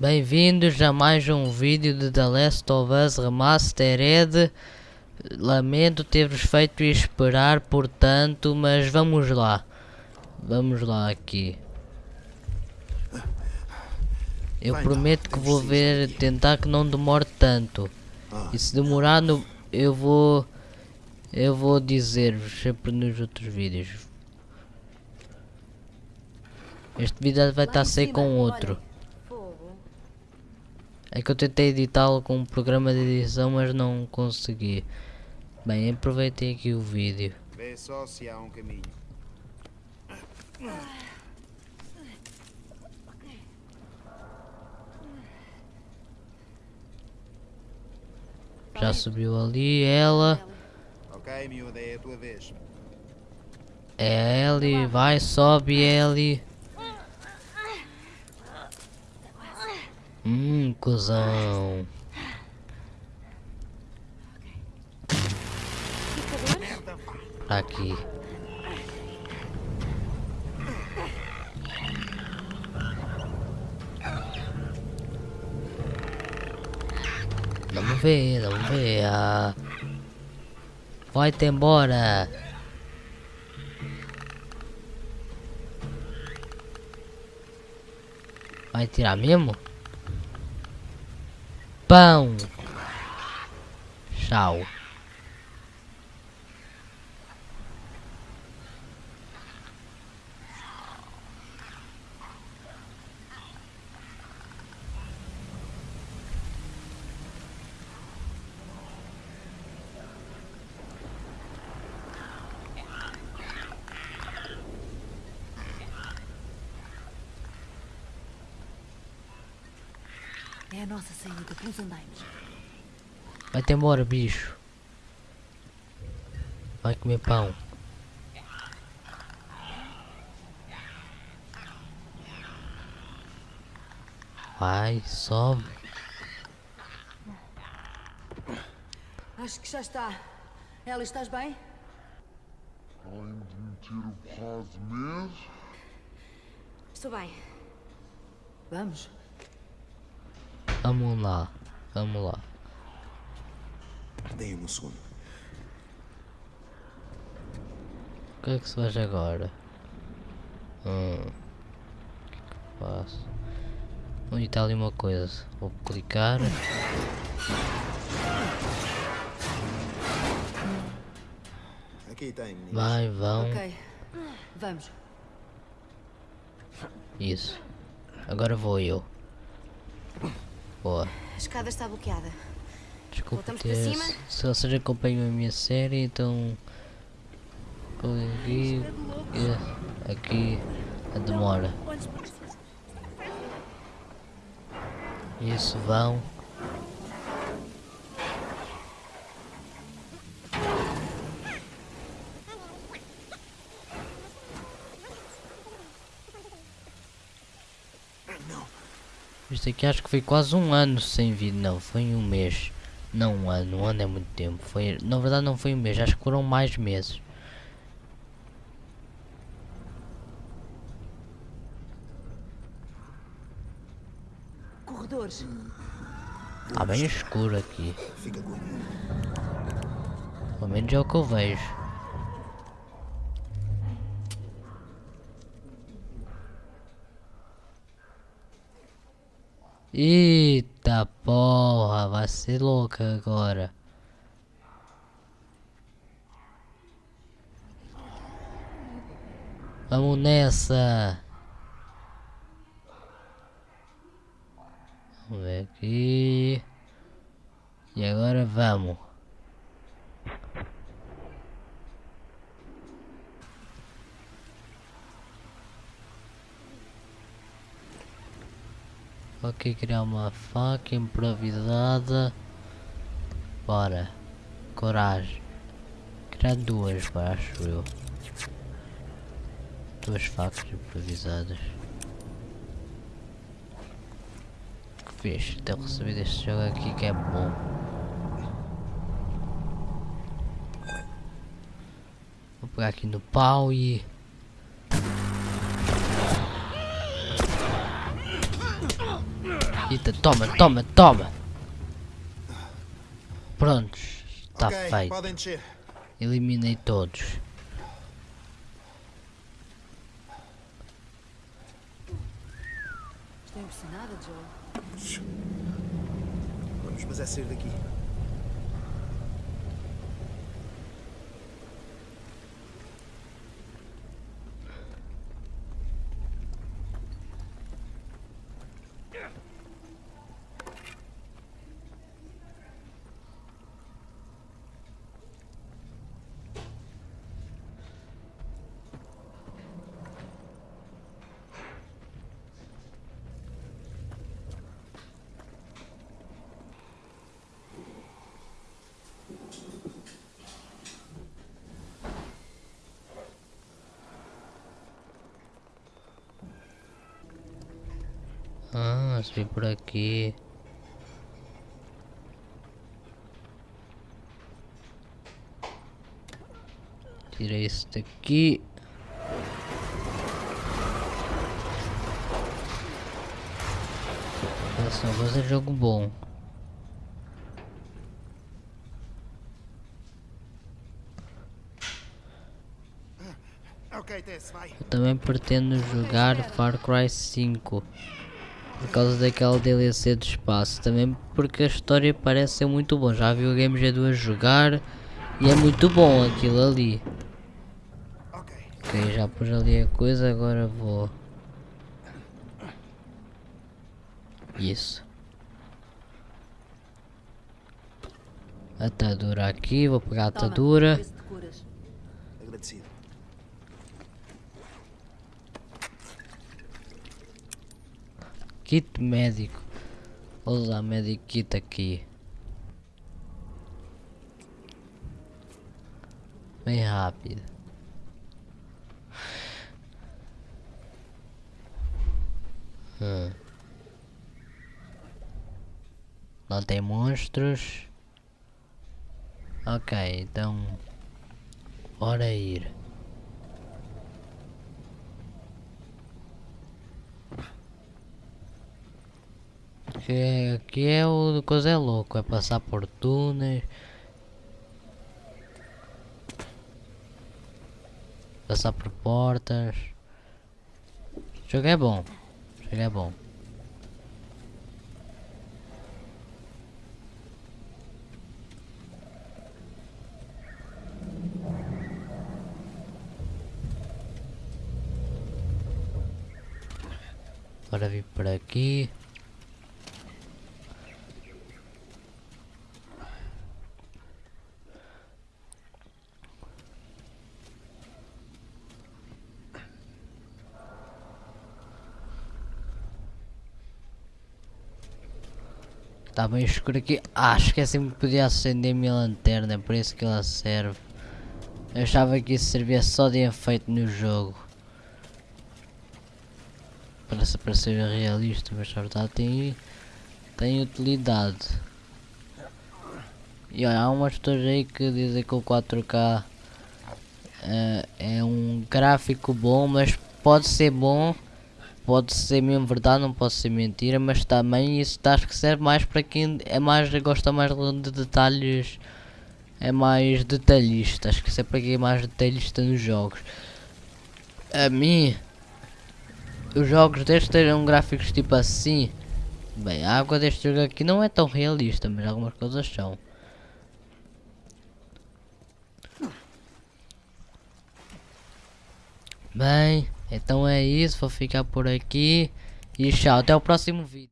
Bem-vindos a mais um vídeo de The Last of Us Remastered. Lamento ter-vos feito esperar, portanto, mas vamos lá. Vamos lá aqui. Eu prometo que vou ver, tentar que não demore tanto. E se demorar, no, eu vou... Eu vou dizer-vos sempre nos outros vídeos. Este vídeo vai estar a ser com outro. É que eu tentei editá-lo com um programa de edição, mas não consegui. Bem, aproveitei aqui o vídeo. Vê só se há um caminho. Já subiu ali, ela. Ok, miúda, é a tua vez. É a Ellie, vai, sobe Ellie. Hum, cuzão. Tá aqui. Vamos ver, vamos ver. Ah. Vai-te embora. Vai tirar mesmo? Pão. Tchau. É a nossa saída pelos andaimes. Vai-te embora, bicho. Vai comer pão. Vai, sobe. Acho que já está. Ela, estás bem? Além de meter o quase mês, Estou bem. Vamos. Vamos lá. Vamos lá. Deem-me um segundo. O que é que se faz agora? Hum. O que é que eu faço? Onde está ali uma coisa? Vou clicar. Aqui tem. Vai, vão. Ok. Vamos. Isso. Agora vou eu. Boa. A escada está bloqueada. Desculpa Voltamos ter... para cima? Se vocês acompanham a minha série, então... Aqui... e Aqui... A demora. Isso, vão. Isto aqui acho que foi quase um ano sem vídeo, não, foi um mês. Não um ano, um ano é muito tempo. Foi, na verdade não foi um mês, acho que foram mais meses. Corredores. Está bem escuro aqui. Pelo menos é o que eu vejo. Eita porra, vai ser louca agora. Vamos nessa. Vamos ver aqui. E agora vamos. Ok, criar uma faca improvisada. Bora. Coragem. Criar duas, acho eu. Duas facas improvisadas. Que fixe, ter recebido este jogo aqui que é bom. Vou pegar aqui no pau e... Eita, toma, toma, toma. Prontos. Está ok, feito. Eliminei todos. Estou impressionada, Joel. Vamos, mas é sair daqui. Subi por aqui. Tirei isso daqui. Esse negócio é jogo bom. Eu também pretendo jogar Far Cry 5 por causa daquela DLC de espaço, também porque a história parece ser muito bom. Já vi o Game G2 a jogar e é muito bom aquilo ali. Ok. Já pus ali a coisa, agora vou. Isso. Atadura aqui, vou pegar a atadura. Agradecido. Kit médico. Vou usar medic kit aqui. Bem rápido. Hum. Não tem monstros. Ok, então. Bora ir. Que aqui é o coisa é louco, é passar por túneis. Passar por portas. O jogo é bom. O jogo é bom. Agora vir por aqui. Está bem escuro aqui. Ah, esqueci-me que podia acender a minha lanterna, por isso que ela serve. Eu achava que isso servia só de efeito no jogo. Parece para ser realista, mas na verdade tem, tem utilidade. E olha, há umas pessoas aí que dizem que o 4K eh, é um gráfico bom, mas pode ser bom pode ser mesmo verdade, não pode ser mentira, mas também isso acho que serve mais para quem é mais, gosta mais de detalhes, é mais detalhista, acho que isso é para quem é mais detalhista nos jogos. A mim, os jogos destes terem gráficos tipo assim, bem, a água deste jogo aqui não é tão realista, mas algumas coisas são. Bem, então é isso, vou ficar por aqui e tchau, até o próximo vídeo.